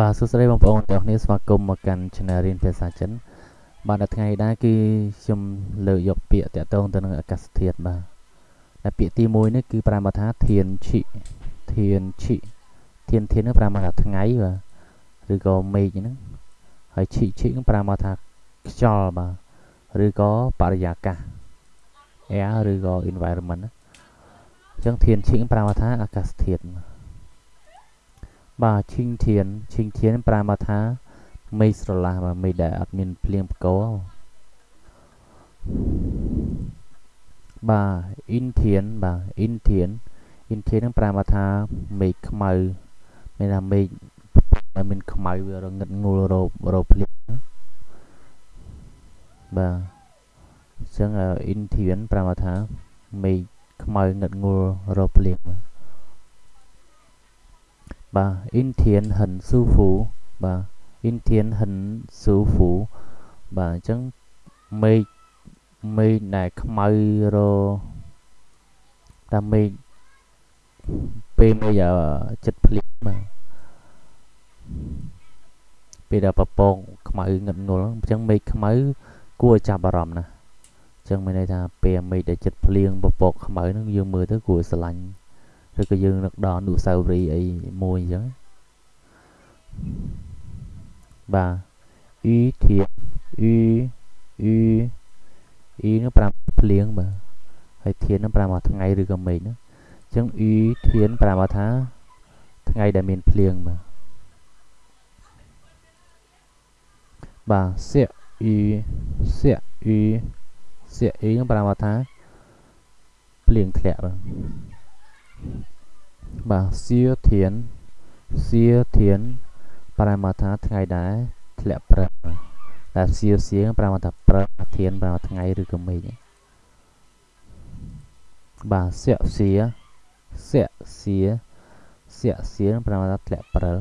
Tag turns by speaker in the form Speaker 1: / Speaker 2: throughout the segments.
Speaker 1: បាទសួស្តីបងប្អូនទាំងអស់គ្នាស្វាគមន៍មកកាន់ Channel រៀនភាសាចិន បាទនៅថ្ងៃនេះគឺខ្ញុំលើកយកពាក្យតាក់ទងទៅនឹងអាកាសធាតុបាទតែពាក្យទី1នេះគឺប្រើមកថាធានឈិធានឈិធានធាននឹងប្រើមកថាថ្ងៃបាទឬក៏មេឃហ្នឹងហើយឈិឈិនឹងប្រើមកថាខ្យល់បាទឬក៏បរិយាកាស air ឬក៏ environment អញ្ចឹងធានឈិប្រើមកថាអាកាសធាតុបាទ បាទឈីងធានឈីងធានប្រើមកថាមេឃស្រឡះបាទមេឃដែលអត់មានភ្លៀងផ្គរបាទអ៊ីនធានបាទអ៊ីនធានអ៊ីនធាននឹងប្រើមកថាមេឃខ្មៅមានថាមេឃដែលមានខ្មៅវារងឹតងូលរោរោភ្លៀងបាទអញ្ចឹងអ៊ីនធានប្រើមកថាមេឃខ្មៅងឹតងូលរោភ្លៀងបាទ បាទអ៊ីនធៀនហិនស៊ូហ្វូបាទអ៊ីនធៀនហិនស៊ូហ្វូបាទអញ្ចឹងមេឃមេឃដែលខ្មៅរតាមមេឃពេលមួយចិត្តភ្លៀងបាទពេលដែលប្រពងខ្មៅងឹតងល់អញ្ចឹងមេឃខ្មៅគួរចាប់អារម្មណ៍ណាអញ្ចឹងមានន័យថាពេលមេឃដែលចិត្តភ្លៀងប្រពកខ្មៅហ្នឹងយើងមើលទៅគួរស្រឡាញ់ ឬក៏យើងនឹកដល់អនុស្សាវរីយ៍អីមួយអញ្ចឹងបាទអ៊ីធៀអ៊ីអ៊ីអ៊ីនោះប្រាំភ្លៀងបាទហើយធាននោះប្រាំមកថ្ងៃឬក៏មេឃនោះអញ្ចឹងអ៊ីធានប្រាំមកថាថ្ងៃដែលមានភ្លៀងបាទបាទសៀអ៊ីសៀអ៊ីសៀអ៊ីនោះប្រាំមកថាភ្លៀងធ្លាក់បាទ បាទសៀធានសៀធានប្រែមកថាថ្ងៃដែរធ្លាក់ព្រឹកតែសៀសៀងប្រែមកថាព្រឹកធានប្រែមកថ្ងៃឬក៏មេឃបាទសៀសៀសៀសៀសៀសៀប្រែមកថាធ្លាក់ព្រឹក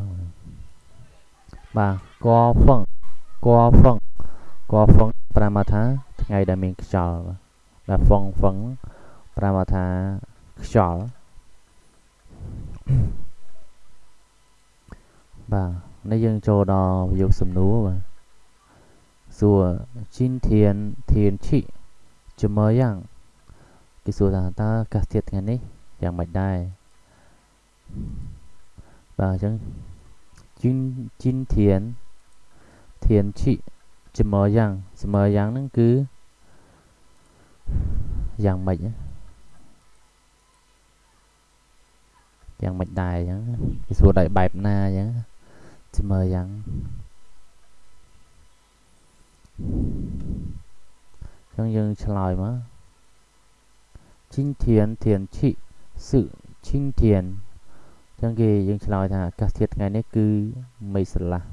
Speaker 1: បាទកហ្វឹងកហ្វឹងកហ្វឹងប្រែមកថាថ្ងៃដែលមានខ្យល់បាទហ្វឹងហ្វឹងប្រែមកថាខ្យល់ បាទនេះយើងចូលដល់ប្រយោគសំណួរបាទសួរជីនធានធានឈីជំមយ៉ាងគេសួរថាតើអាកាសធាតុថ្ងៃនេះយ៉ាងម៉េចដែរបាទអញ្ចឹងជីនជីនធានធានឈីជំមយ៉ាងជំមយ៉ាងហ្នឹងគឺយ៉ាងម៉េច យ៉ាងមិនដែរអញ្ចឹងគេសួរដោយបែបណាអញ្ចឹងជមើយ៉ាងអញ្ចឹងយើងឆ្លើយមកជីងធានធានឈិសឹជីងធានអញ្ចឹងគេយើងឆ្លើយថាអាកាសធាតុថ្ងៃនេះគឺមេស្រឡះ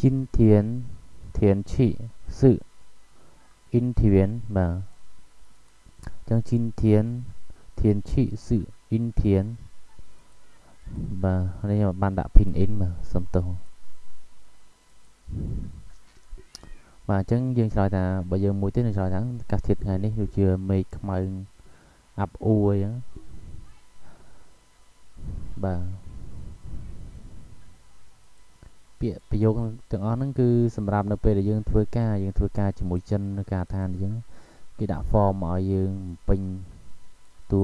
Speaker 1: ជីងធានធានឈិសឹអ៊ីនធានបាទ ចឹងជីនធានធានឈិសឹអ៊ីនធានបាទនេះខ្ញុំបានដាក់ pin in បាទសុំទោសបាទអញ្ចឹងយើងឆ្លើយថាបើយើងមួយទៀតនឹងឆ្លើយថាអាកាសធាតុថ្ងៃនេះដូចជាមេឃខ្មៅអាប់អួរអញ្ចឹងបាទពាក្យប្រយោគទាំងអស់ហ្នឹងគឺសម្រាប់នៅពេលដែលយើងធ្វើការយើងធ្វើការជាមួយចិននៅការឋានអញ្ចឹង គេដាក់ form ឲ្យយើងពេញតួ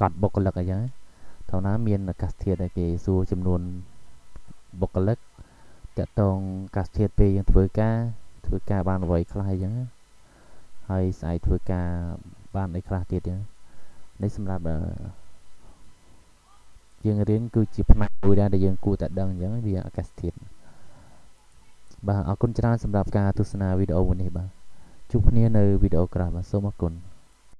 Speaker 1: កត់បុគ្គលិកអញ្ចឹងថៅណាមានអាកាសធាតុដែលគេសួរចំនួនបុគ្គលិកតកតងអាកាសធាតុពេលយើងធ្វើការធ្វើការបានអ្វីខ្លះអញ្ចឹងហើយស្អែកធ្វើការបានអីខ្លះទៀតអញ្ចឹងនេះសម្រាប់យើងរៀនគឺជាផ្នែកមួយដែរដែលយើងគួរតែដឹងអញ្ចឹងវាអាកាសធាតុបាទអរគុណច្រើនសម្រាប់ការទស្សនាវីដេអូមួយនេះបាទ ជួបគ្នានៅវីដេអូក្រោយបាទសូមអរគុណ